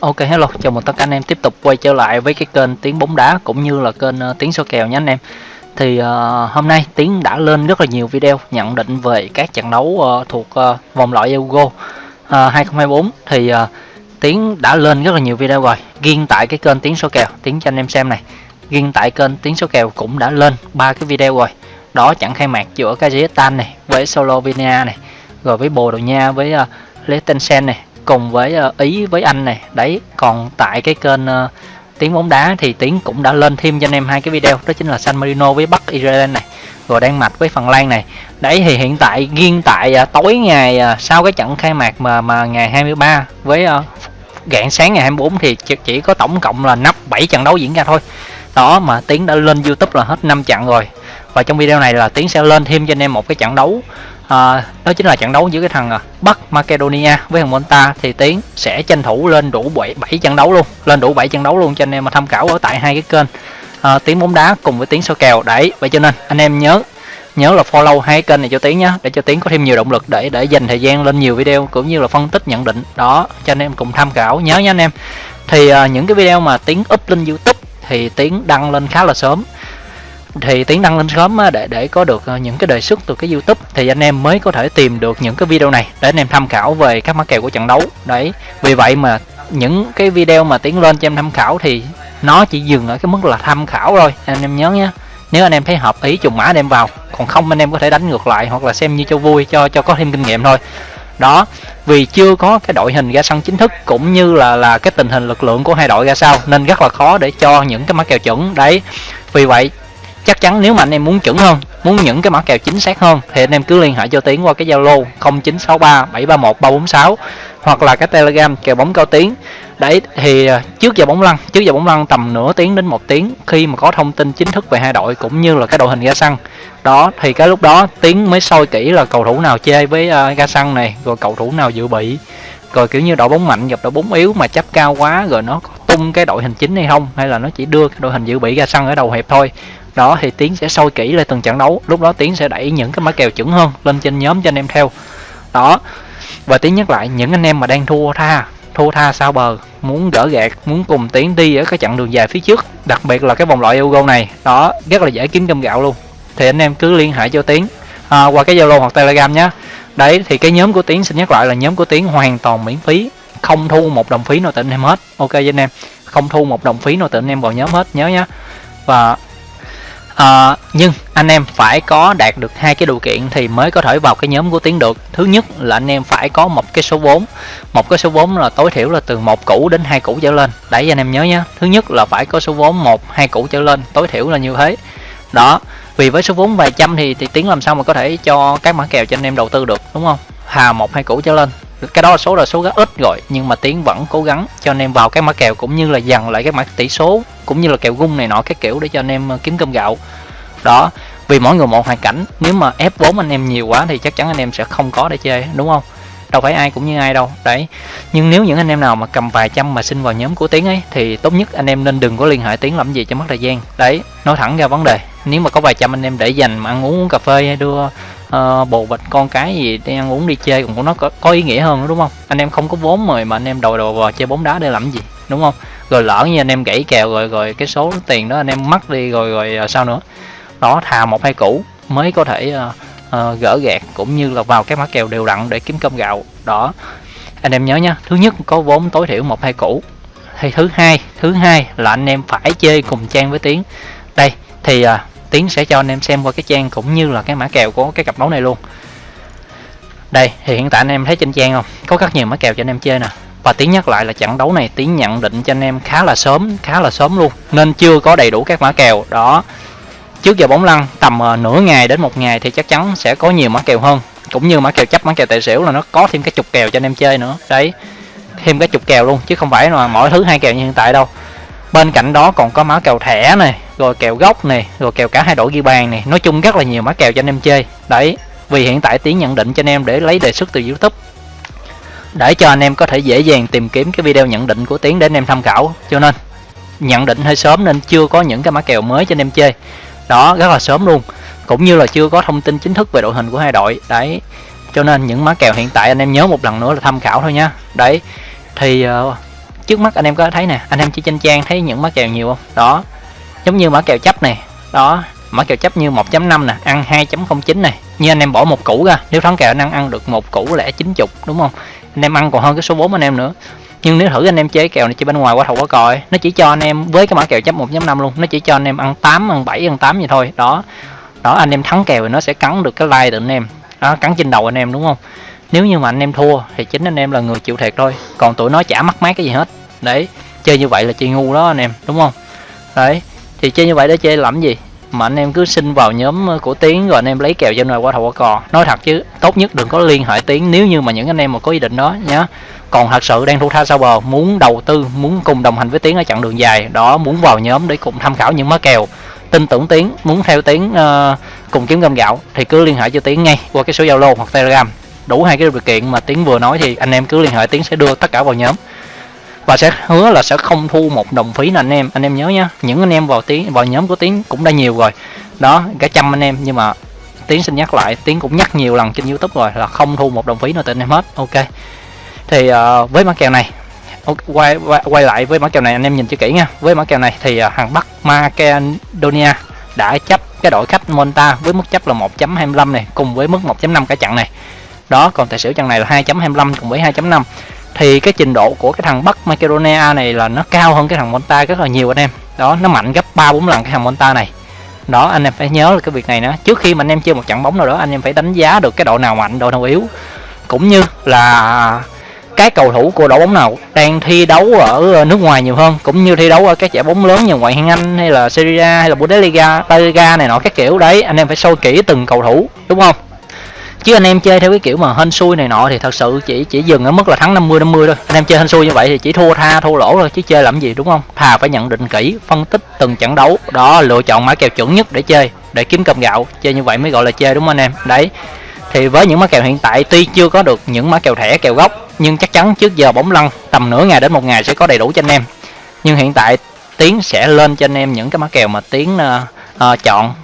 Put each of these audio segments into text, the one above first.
Ok hello, chào mừng tất cả anh em tiếp tục quay trở lại với cái kênh Tiếng bóng đá cũng như là kênh uh, Tiếng số kèo nhé anh em. Thì uh, hôm nay Tiếng đã lên rất là nhiều video nhận định về các trận đấu uh, thuộc uh, vòng loại Euro uh, 2024 thì uh, tiếng đã lên rất là nhiều video rồi. Riêng tại cái kênh Tiếng số kèo, Tiếng cho anh em xem này. Riêng tại kênh Tiếng số kèo cũng đã lên ba cái video rồi. Đó trận khai mạc giữa Kazakhstan này với Slovenia này, rồi với Bồ Đào Nha với uh, Liechtenstein này cùng với uh, ý với anh này. Đấy còn tại cái kênh uh, tiếng bóng đá thì tiếng cũng đã lên thêm cho anh em hai cái video. Đó chính là San Marino với Bắc Ireland này rồi Đan Mạch với Phần Lan này. Đấy thì hiện tại riêng tại uh, tối ngày uh, sau cái trận khai mạc mà mà ngày 23 với uh, gạn sáng ngày 24 thì chỉ, chỉ có tổng cộng là nắp 7 trận đấu diễn ra thôi. Đó mà tiến đã lên YouTube là hết 5 trận rồi. Và trong video này là tiến sẽ lên thêm cho anh em một cái trận đấu à, đó chính là trận đấu giữa cái thằng ờ, Bắc Macedonia với thằng Monta. Thì Tiến sẽ tranh thủ lên đủ 7, 7 trận đấu luôn lên đủ 7 trận đấu luôn cho anh em mà tham khảo ở tại hai cái kênh. À, Tiến bóng đá cùng với Tiến soi kèo. Đấy vậy cho nên anh em nhớ nhớ là follow hai kênh này cho Tiến nhé để cho Tiến có thêm nhiều động lực để để dành thời gian lên nhiều video cũng như là phân tích nhận định. Đó cho anh em cùng tham khảo nhớ nha anh em. Thì à, những cái video mà Tiến up lên YouTube thì Tiến đăng lên khá là sớm thì tiến đăng lên sớm để để có được ờ, những cái đề xuất từ cái YouTube, thì anh em mới có thể tìm được những cái video này để anh em tham khảo về các mã kèo của trận đấu. Đấy, vì vậy mà những cái video mà tiến lên cho em tham khảo thì nó chỉ dừng ở cái mức là tham khảo thôi. Anh em nhớ nhé, nếu anh em thấy hợp ý trùng mã anh em vào, còn không anh em có thể đánh ngược lại hoặc là xem như cho vui, cho cho có thêm kinh nghiệm thôi. Đó, vì chưa có cái đội hình ra sân chính thức cũng như là là cái tình hình lực lượng của hai đội ra sao, nên rất là khó để cho những cái mã kèo chuẩn. Đấy, vì vậy chắc chắn nếu mà anh em muốn chuẩn hơn muốn những cái mã kèo chính xác hơn thì anh em cứ liên hệ cho tiến qua cái zalo 0963 731 346 hoặc là cái telegram kèo bóng cao tiến. Đấy thì à, trước giờ bóng lăn trước giờ bóng lăn tầm nửa tiếng đến một tiếng khi mà có thông tin chính thức về hai đội cũng như là cái đội hình ra sân đó thì cái lúc đó tiến mới soi kỹ là cầu thủ nào chơi với uh, ga sân này rồi cầu thủ nào dự bị. Rồi kiểu như đội bóng mạnh gặp đội bóng yếu mà chấp cao quá rồi nó tung cái đội hình chính hay không hay là nó chỉ đưa cái đội hình dự bị ra sân ở đầu hiệp thôi đó thì tiến sẽ soi kỹ lên từng trận đấu. Lúc đó tiến sẽ đẩy những cái mã kèo chuẩn hơn lên trên nhóm cho anh em theo. Đó và tiến nhắc lại những anh em mà đang thua tha thua tha sao bờ muốn gỡ gạt muốn cùng tiến đi ở cái chặng đường dài phía trước đặc biệt là cái vòng loại Euro này. Đó rất là dễ kiếm cơm gạo luôn. Thì anh em cứ liên hệ cho tiến. À, qua cái zalo hoặc telegram nhé. Đấy thì cái nhóm của tiến xin nhắc lại là nhóm của tiến hoàn toàn miễn phí không thu một đồng phí nào tỉnh em hết. Ok với anh em không thu một đồng phí nào tỉnh em vào nhóm hết nhớ nhé. Và à, nhưng anh em phải có đạt được hai cái điều kiện thì mới có thể vào cái nhóm của tiến được. Thứ nhất là anh em phải có một cái số vốn. Một cái số vốn là tối thiểu là từ một củ đến hai củ trở lên. Đấy anh em nhớ nhé thứ nhất là phải có số vốn một hai củ trở lên. Tối thiểu là như thế. Đó. Vì với số vốn vài trăm thì, thì tiến làm sao mà có thể cho các mã kèo cho anh em đầu tư được đúng không? Hà một hai củ trở lên cái đó là số là số rất ít rồi nhưng mà tiến vẫn cố gắng. Cho anh em vào cái mã kèo cũng như là dằn lại cái mã tỷ số cũng như là kèo gung này nọ cái kiểu để cho anh em ờ, kiếm cơm gạo. Đó vì mỗi người một hoàn cảnh. Nếu mà ép vốn anh em nhiều quá thì chắc chắn anh em sẽ không có để chơi đúng không? Đâu phải ai cũng như ai đâu đấy. Nhưng nếu những anh em nào mà cầm vài trăm mà xin vào nhóm của tiến ấy thì tốt nhất anh em nên đừng có liên hệ tiến làm gì cho mất thời gian. Đấy nói thẳng ra vấn đề. Nếu mà có vài trăm anh em để dành mà ăn uống, uống cà phê hay đưa uh, bồ bịch con cái gì đi ăn uống đi chơi cũng nó có, có ý nghĩa hơn đúng không? Anh em không có vốn mời mà anh em đầu đồ vào chơi bóng đá để làm gì đúng không? Rồi lỡ như anh em gãy kèo rồi rồi cái số tiền đó anh em mất đi rồi rồi à, sao nữa? Đó thà một hai củ mới có thể uh, uh, gỡ gạt cũng như là vào cái mã kèo đều đặn để kiếm cơm gạo. Đó anh em nhớ nhá thứ nhất có vốn tối thiểu một hai củ. Thì thứ hai thứ hai là anh em phải chơi cùng trang với tiếng đây thì uh, tiến sẽ cho anh em xem qua cái trang cũng như là cái mã kèo của cái cặp đấu này luôn. Đây thì hiện tại anh em thấy trên trang không? Có rất nhiều mã kèo cho anh em chơi nè. Và tiến nhắc lại là trận đấu này tiến nhận định cho anh em khá là sớm khá là sớm luôn. Nên chưa có đầy đủ các mã kèo. Đó. Trước giờ bóng lăn tầm uh, nửa ngày đến một ngày thì chắc chắn sẽ có nhiều mã kèo hơn. Cũng như mã kèo chấp mã kèo tài xỉu là nó có thêm cái chục kèo cho anh em chơi nữa. Đấy thêm cái chục kèo luôn chứ không phải là mỗi thứ hai kèo như hiện tại đâu. Bên cạnh đó còn có mã kèo thẻ này rồi kèo gốc này rồi kèo cả hai đội ghi bàn này. Nói chung rất là nhiều mã kèo cho anh em chơi. Đấy vì hiện tại tiến nhận định cho anh em để lấy đề xuất từ youtube. Để cho anh em có thể dễ dàng tìm kiếm cái video nhận định của tiến để anh em tham khảo. Cho nên nhận định hơi sớm nên chưa có những cái mã kèo mới cho anh em chơi. Đó rất là sớm luôn. Cũng như là chưa có thông tin chính thức về đội hình của hai đội. Đấy cho nên những mã kèo hiện tại anh em nhớ một lần nữa là tham khảo thôi nha. đấy thì uh, trước mắt anh em có thấy nè anh em chỉ trên trang thấy những mã kèo nhiều không? Đó giống như mã kèo chấp này. Đó, mã kèo chấp như 1.5 nè, ăn 2.09 này. Như anh em bỏ một củ ra, nếu thắng kèo anh ăn ăn được một củ lẻ 90 đúng không? Anh em ăn còn hơn cái số 4 anh em nữa. Nhưng nếu thử anh em chơi kèo này chơi bên ngoài qua thầu qua còi. Nó chỉ cho anh em với cái mã kèo chấp 1.5 luôn, nó chỉ cho anh em ăn 8 ăn 7 ăn 8 vậy thôi. Đó đó, anh em thắng kèo thì nó sẽ cắn được cái like từ anh em. Đó, cắn trên đầu anh em, đúng không? Nếu như mà anh em thua thì chính anh em là người chịu thiệt thôi. Còn tụi nó chả mắc mát cái gì hết. Đấy, chơi như vậy là chơi ngu đó anh em, đúng không? Đấy thì chơi như vậy để chơi làm gì? Mà anh em cứ xin vào nhóm ờ, của tiến rồi anh em lấy kèo trên ngoài qua thầu qua cò. Nói thật chứ tốt nhất đừng có liên hệ tiến nếu như mà những anh em mà có ý định đó nhá. Còn thật sự đang thu tha sau bờ muốn đầu tư muốn cùng đồng hành với tiến ở chặng đường dài đó muốn vào nhóm để cùng tham khảo những má kèo. Tin tưởng tiến muốn theo tiến uh, cùng kiếm gom gạo thì cứ liên hệ cho tiến ngay qua cái số zalo hoặc telegram. Đủ hai cái điều kiện mà tiến vừa nói thì anh em cứ liên hệ tiến sẽ đưa tất cả vào nhóm và sẽ hứa là sẽ không thu một đồng phí nào anh em. Anh em nhớ nhá những anh em vào tiếng vào nhóm của tiếng cũng đã nhiều rồi. Đó cả trăm anh em. Nhưng mà tiến xin nhắc lại tiến cũng nhắc nhiều lần trên youtube rồi là không thu một đồng phí nào từ anh em hết. Ok. Thì uh, với mã kèo này quay, quay quay lại với mã kèo này anh em nhìn cho kỹ nha. Với mã kèo này thì ờ, uh, hàng bắc macedonia đã chấp cái đội khách monta với mức chấp là 1.25 này cùng với mức 1.5 cả chặn này. Đó còn tài xỉu chặn này là 2.25 cùng với 2.5 thì cái trình độ của cái thằng Bắc Macedonia này là nó cao hơn cái thằng Monta rất là nhiều anh em. Đó nó mạnh gấp ba bốn lần cái thằng Monta này. Đó anh em phải nhớ là cái việc này nữa trước khi mà anh em chơi một trận bóng nào đó anh em phải đánh giá được cái độ nào mạnh độ nào yếu. Cũng như là cái cầu thủ của đội bóng nào đang thi đấu ở ờ, nước ngoài nhiều hơn. Cũng như thi đấu ở các giải bóng lớn như ngoại hạng Anh hay là Serie A hay là Bundesliga, La Liga này nọ các kiểu. Đấy anh em phải sâu kỹ từng cầu thủ đúng không? Chứ anh em chơi theo cái kiểu mà hên xui này nọ thì thật sự chỉ chỉ dừng ở mức là thắng 50 50 thôi. Anh em chơi hên xui như vậy thì chỉ thua tha thua lỗ thôi chứ chơi làm gì đúng không? Thà phải nhận định kỹ phân tích từng trận đấu. Đó lựa chọn mã kèo chuẩn nhất để chơi để kiếm cơm gạo. Chơi như vậy mới gọi là chơi đúng không anh em? Đấy. Thì với những mã kèo hiện tại tuy chưa có được những mã kèo thẻ kèo gốc nhưng chắc chắn trước giờ bóng lăn tầm nửa ngày đến một ngày sẽ có đầy đủ cho anh em. Nhưng hiện tại tiến sẽ lên cho anh em những cái mã kèo mà tiến uh, uh, chọn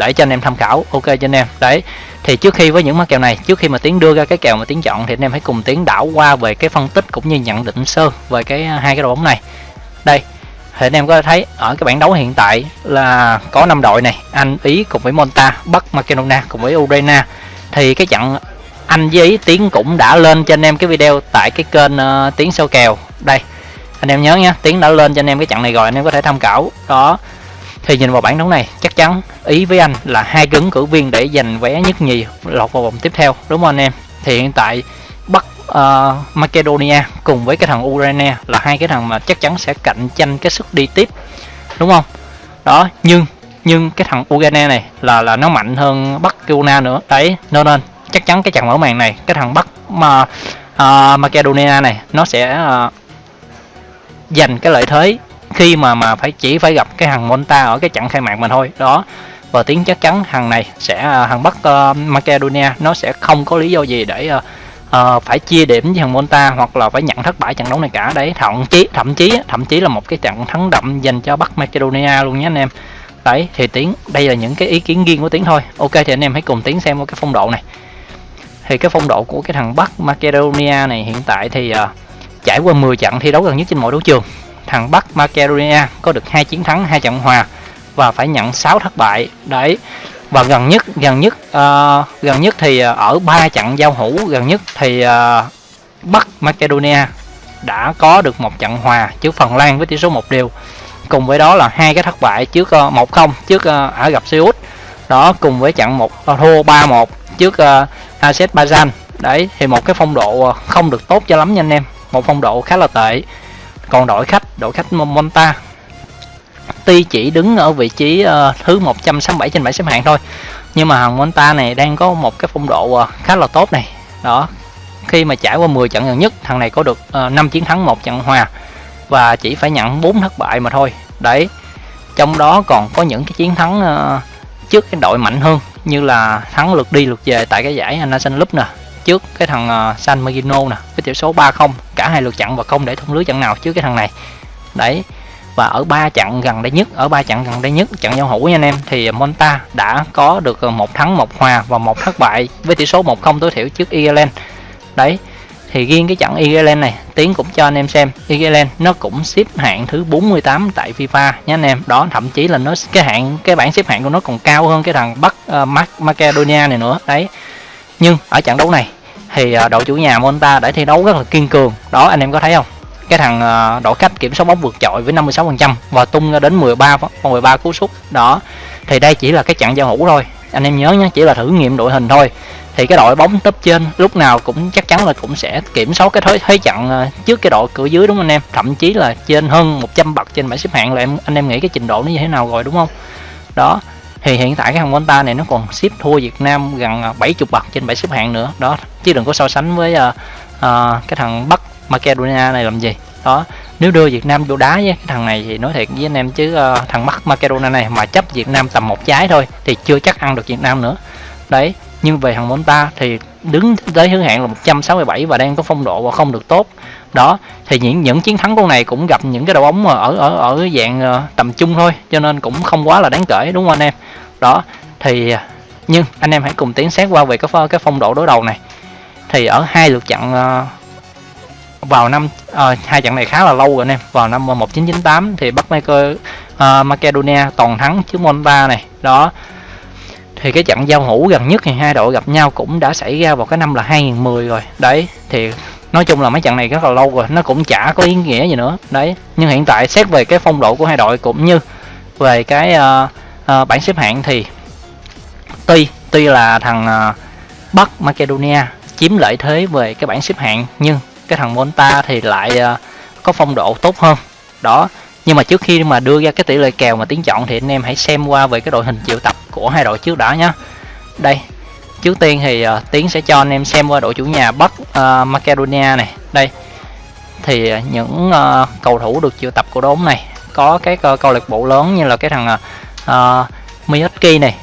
để cho anh em tham khảo. Ok cho anh em. Đấy thì trước khi với những mã kèo này trước khi mà tiến đưa ra cái kèo mà tiến chọn thì anh em hãy cùng tiến đảo qua về cái phân tích cũng như nhận định sơ về cái à, hai cái đội bóng này. Đây thì anh em có thấy ở cái bảng đấu hiện tại là có 5 đội này Anh Ý cùng với Monta Bắc Macedonia cùng với Ukraine. Thì cái trận Anh với Ý Tiến cũng đã lên cho anh em cái video tại cái kênh uh, Tiến sâu kèo. Đây anh em nhớ nha Tiến đã lên cho anh em cái trận này rồi anh em có thể tham khảo. Đó thì nhìn vào bảng đấu này chắc chắn ý với anh là hai ứng cử viên để giành vé nhất nhì lọt vào vòng tiếp theo đúng không anh em? Thì hiện tại bắc uh, macedonia cùng với cái thằng ukraine là hai cái thằng mà chắc chắn sẽ cạnh tranh cái sức đi tiếp đúng không? Đó nhưng nhưng cái thằng ukraine này là là nó mạnh hơn bắc macedonia nữa. Đấy nên nên chắc chắn cái trận mở màn này cái thằng bắc mà uh, macedonia này nó sẽ uh, giành cái lợi thế khi mà mà phải chỉ phải gặp cái thằng Monta ở cái trận khai mạc mình thôi. Đó. Và tiếng chắc chắn thằng này sẽ à, thằng Bắc uh, Macedonia nó sẽ không có lý do gì để uh, uh, phải chia điểm với thằng Monta hoặc là phải nhận thất bại trận đấu này cả. Đấy thậm chí thậm chí thậm chí là một cái trận thắng đậm dành cho Bắc Macedonia luôn nhé anh em. Đấy thì tiếng đây là những cái ý kiến riêng của tiếng thôi. Ok thì anh em hãy cùng tiếng xem một cái phong độ này. Thì cái phong độ của cái thằng Bắc Macedonia này hiện tại thì uh, trải qua 10 trận thi đấu gần nhất trên mọi đấu trường thằng Bắc Macedonia có được hai chiến thắng hai trận hòa và phải nhận 6 thất bại. Đấy. Và gần nhất gần nhất uh, gần nhất thì ờ, ở ba trận giao hữu gần nhất thì uh, Bắc Macedonia đã có được một trận hòa trước Phần Lan với tỷ số một điều cùng với đó là hai cái thất bại trước uh, 1-0 trước uh, Ả Rập Xê Út đó cùng với trận một uh, thua 3-1 trước uh, Azerbaijan đấy thì một cái phong độ không được tốt cho lắm nha anh em. Một phong độ khá là tệ. Còn đội khách đội khách Monta. Tuy chỉ đứng ở vị trí uh, thứ 167 trên bảng xếp hạng thôi nhưng mà thằng Monta này đang có một cái phong độ uh, khá là tốt này. Đó khi mà trải qua 10 trận gần nhất thằng này có được ờ, uh, 5 chiến thắng một trận hòa và chỉ phải nhận 4 thất bại mà thôi. Đấy trong đó còn có những cái chiến thắng uh, trước cái đội mạnh hơn như là thắng lượt đi lượt về tại cái giải National cup nè trước cái thằng uh, San Marino nè với tỷ số 3-0 cả hai lượt chặn và không để thủng lưới trận nào trước cái thằng này đấy. Và ở ba trận gần đây nhất ở ba trận gần đây nhất trận giao hữu nha anh em thì Monta đã có được ờ, một thắng một hòa và một thất bại với tỷ số 1-0 tối thiểu trước Ireland đấy thì riêng cái trận Ireland này Tiến cũng cho anh em xem Ireland nó cũng xếp hạng thứ 48 tại FIFA nhé anh em. Đó thậm chí là nó cái hạng cái bảng xếp hạng của nó còn cao hơn cái thằng Bắc uh, Macedonia này nữa. Đấy. Nhưng ở trận đấu này thì uh, đội chủ nhà Monta đã thi đấu rất là kiên cường. Đó anh em có thấy không? Cái thằng ờ, đổ đội khách kiểm soát bóng vượt trội với 56% và tung ra đến 13 13 cú sút. Đó thì đây chỉ là cái trận giao hữu thôi. Anh em nhớ nhé chỉ là thử nghiệm đội hình thôi. Thì cái đội bóng top trên lúc nào cũng chắc chắn là cũng sẽ kiểm soát cái thế, thế trận ờ, trước cái đội cửa dưới đúng không anh em? Thậm chí là trên hơn 100 bậc trên bảng xếp hạng là em anh em nghĩ cái trình độ nó như thế nào rồi đúng không? Đó thì hiện tại cái thằng Monta này nó còn xếp thua Việt Nam gần ờ, 70 bậc trên bảng xếp hạng nữa. Đó chứ đừng có so sánh với uh, uh, cái thằng Bắc Macedonia này làm gì? Đó nếu đưa Việt Nam vô đá với cái thằng này thì nói thiệt với anh em chứ uh, thằng mắc Macedonia này mà chấp Việt Nam tầm một trái thôi thì chưa chắc ăn được Việt Nam nữa. Đấy nhưng về thằng Monta thì đứng tới thứ hạng là 167 và đang có phong độ và không được tốt. Đó thì những những chiến thắng con này cũng gặp những cái đội bóng mà ở ở ở dạng uh, tầm trung thôi cho nên cũng không quá là đáng kể đúng không anh em? Đó thì ờ, nhưng anh em hãy cùng tiến xét qua về cái cái phong độ đối đầu này. Thì ở hai lượt trận uh, vào năm à, hai trận này khá là lâu rồi anh em. Vào năm ờ, 1998 thì Bắc Maker, uh, ờ, Macedonia toàn thắng trước Monta này. Đó. Thì cái trận giao hữu gần nhất thì hai đội gặp nhau cũng đã xảy ra vào cái năm là 2010 rồi. Đấy thì nói chung là mấy trận này rất là lâu rồi. Nó cũng chả có ý nghĩa gì nữa. Đấy nhưng hiện tại xét về cái phong độ của hai đội cũng như về cái uh, uh, bảng xếp hạng thì tuy tuy là thằng uh, Bắc Macedonia chiếm lợi thế về cái bảng xếp hạng nhưng cái thằng Monta thì lại uh, có phong độ tốt hơn. Đó nhưng mà trước khi mà đưa ra cái tỷ lệ kèo mà tiến chọn thì anh em hãy xem qua về cái đội hình triệu tập của hai đội trước đã nhé đây trước tiên thì uh, tiến sẽ cho anh em xem qua đội chủ nhà bắc uh, macedonia này. Đây thì uh, những uh, cầu thủ được triệu tập của đốm này có các uh, câu lạc bộ lớn như là cái thằng uh, Miyotki này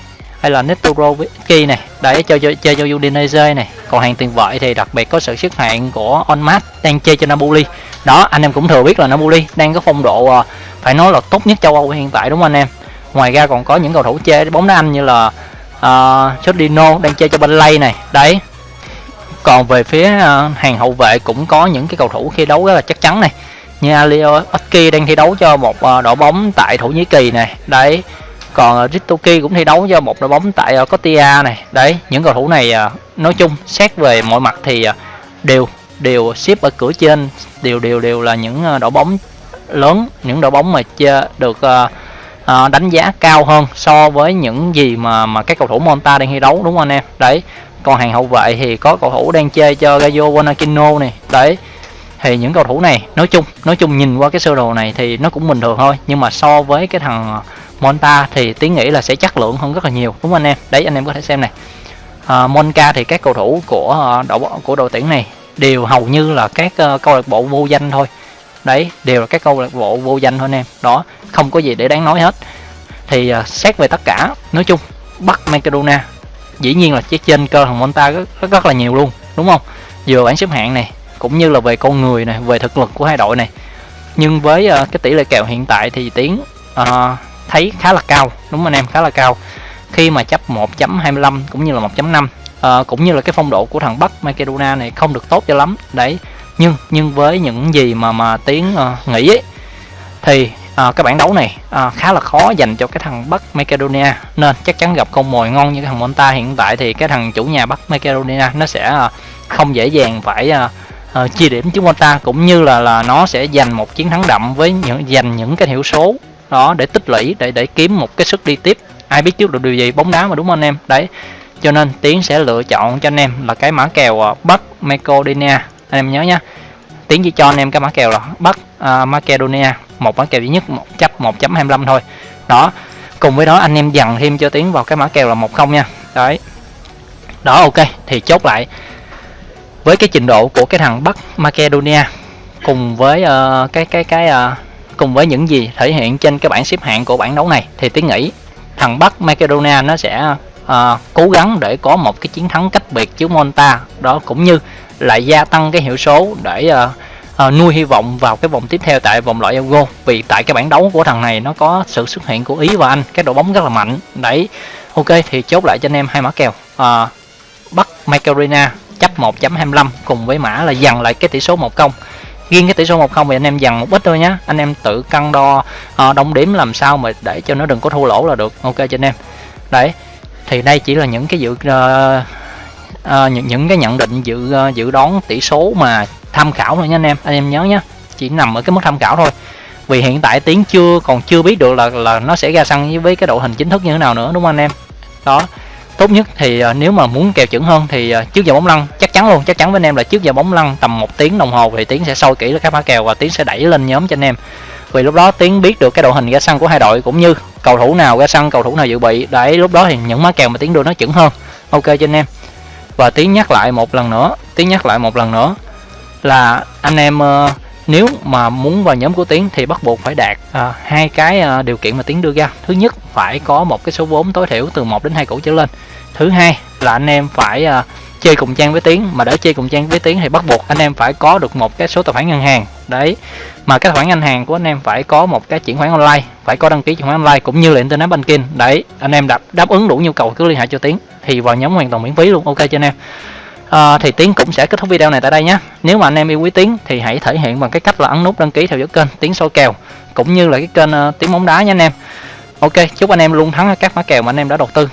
hay là Netorovski này. Để cho chơi, chơi cho Udinese này. Còn hàng tiền vệ thì đặc biệt có sự xuất hiện của Onmat đang chơi cho Napoli. Đó anh em cũng thừa biết là Napoli đang có phong độ ờ, phải nói là tốt nhất châu Âu hiện tại đúng không anh em? Ngoài ra còn có những cầu thủ chơi bóng đá Anh như là uh, đang chơi cho Burnley này. Đấy. Còn về phía uh, hàng hậu vệ cũng có những cái cầu thủ khi đấu rất là chắc chắn này. Như Alio Oski đang thi đấu cho một uh, đội bóng tại Thổ Nhĩ Kỳ này. Đấy còn ờ, Ritoki cũng thi đấu cho một đội bóng tại ờ, Cotia này. Đấy những cầu thủ này ờ, nói chung xét về mọi mặt thì đều đều xếp ở cửa trên đều đều đều là những đội bóng lớn những đội bóng mà chơi được uh, đánh giá cao hơn so với những gì mà mà các cầu thủ Monta đang thi đấu đúng không anh em? Đấy còn hàng hậu vệ thì có cầu thủ đang chơi cho Gaio Wanakino này. Đấy thì những cầu thủ này nói chung nói chung nhìn qua cái sơ đồ này thì nó cũng bình thường thôi. Nhưng mà so với cái thằng Monta thì tiến nghĩ là sẽ chất lượng hơn rất là nhiều đúng không anh em? Đấy anh em có thể xem này. À, Monca thì các cầu thủ của à, đội của đội tuyển này đều hầu như là các uh, câu lạc bộ vô danh thôi. Đấy đều là các câu lạc bộ vô danh thôi anh em. Đó không có gì để đáng nói hết. Thì uh, xét về tất cả nói chung bắt macedonia dĩ nhiên là chiếc trên cơ thằng monta rất, rất rất là nhiều luôn đúng không? Vừa bảng xếp hạng này cũng như là về con người này về thực lực của hai đội này. Nhưng với uh, cái tỷ lệ kèo hiện tại thì tiến uh, thấy khá là cao. Đúng không anh em khá là cao. Khi mà chấp 1.25 cũng như là 1.5 à, ờ, cũng như là cái phong độ của thằng Bắc Macedonia này không được tốt cho lắm. Đấy nhưng nhưng với những gì mà mà tiến uh, nghĩ ấy, thì à, cái bảng đấu này à, khá là khó dành cho cái thằng Bắc Macedonia. Nên chắc chắn gặp con mồi ngon như cái thằng Monta hiện tại thì cái thằng chủ nhà Bắc Macedonia nó sẽ à, không dễ dàng phải à, à, chia điểm trước Monta cũng như là là nó sẽ giành một chiến thắng đậm với những giành những cái hiệu số đó để tích lũy để để kiếm một cái sức đi tiếp. Ai biết trước được điều gì bóng đá mà đúng không anh em? Đấy cho nên tiến sẽ lựa chọn cho anh em là cái mã kèo à, bắc macedonia. Anh em nhớ nhá tiến chỉ cho anh em cái mã kèo là bắc uh, macedonia một mã kèo duy nhất một chấp 1.25 thôi. Đó cùng với đó anh em dằn thêm cho tiến vào cái mã kèo là một không nha. Đấy. Đó ok thì chốt lại. Với cái trình độ của cái thằng bắc macedonia cùng với uh, cái cái cái uh, cùng với những gì thể hiện trên cái bảng xếp hạng của bảng đấu này. Thì tiến nghĩ thằng Bắc Macedonia nó sẽ uh, cố gắng để có một cái chiến thắng cách biệt trước Monta. Đó cũng như lại gia tăng cái hiệu số để uh, uh, nuôi hy vọng vào cái vòng tiếp theo tại vòng loại Euro. Vì tại cái bảng đấu của thằng này nó có sự xuất hiện của Ý và Anh cái đội bóng rất là mạnh. Đấy ok thì chốt lại cho anh em hai mã kèo. Uh, Bắc Macedonia chấp 1.25 cùng với mã là dằn lại cái tỷ số 1 công riêng cái tỷ số 1 không thì anh em dằn một ít thôi nhá. Anh em tự cân đo ờ, uh, đong điểm làm sao mà để cho nó đừng có thua lỗ là được. Ok cho anh em. Đấy thì đây chỉ là những cái dự uh, uh, những những cái nhận định dự uh, dự đoán tỷ số mà tham khảo thôi nha anh em. Anh em nhớ nhé chỉ nằm ở cái mức tham khảo thôi. Vì hiện tại tiến chưa còn chưa biết được là là nó sẽ ra sân với cái độ hình chính thức như thế nào nữa đúng không anh em? Đó tốt nhất thì uh, nếu mà muốn kèo chuẩn hơn thì uh, trước giờ bóng lăn chắc chắn luôn chắc chắn với anh em là trước giờ bóng lăn tầm một tiếng đồng hồ thì tiến sẽ soi kỹ các mã kèo và tiến sẽ đẩy lên nhóm cho anh em. Vì lúc đó tiến biết được cái đội hình ra sân của hai đội cũng như cầu thủ nào ra sân cầu thủ nào dự bị đấy lúc đó thì những mã kèo mà tiến đưa nó chuẩn hơn. Ok cho anh em. Và tiến nhắc lại một lần nữa tiến nhắc lại một lần nữa là anh em uh, nếu mà muốn vào nhóm của tiến thì bắt buộc phải đạt à, hai cái à, điều kiện mà tiến đưa ra. Thứ nhất phải có một cái số vốn tối thiểu từ 1 đến hai củ trở lên. Thứ hai là anh em phải à, chơi cùng trang với tiến. Mà để chơi cùng trang với tiến thì bắt buộc anh em phải có được một cái số tài khoản ngân hàng. Đấy. Mà cái tài khoản ngân hàng của anh em phải có một cái chuyển khoản online phải có đăng ký chuyển khoản online cũng như là internet banking. Đấy anh em đáp đáp ứng đủ nhu cầu cứ liên hệ cho tiến thì vào nhóm hoàn toàn miễn phí luôn ok cho anh em? À, thì tiến cũng sẽ kết thúc video này tại đây nhé nếu mà anh em yêu quý tiến thì hãy thể hiện bằng cái cách là ấn nút đăng ký theo dõi kênh tiến soi kèo cũng như là cái kênh uh, tiến bóng đá nha anh em. Ok chúc anh em luôn thắng các mã kèo mà anh em đã đầu tư.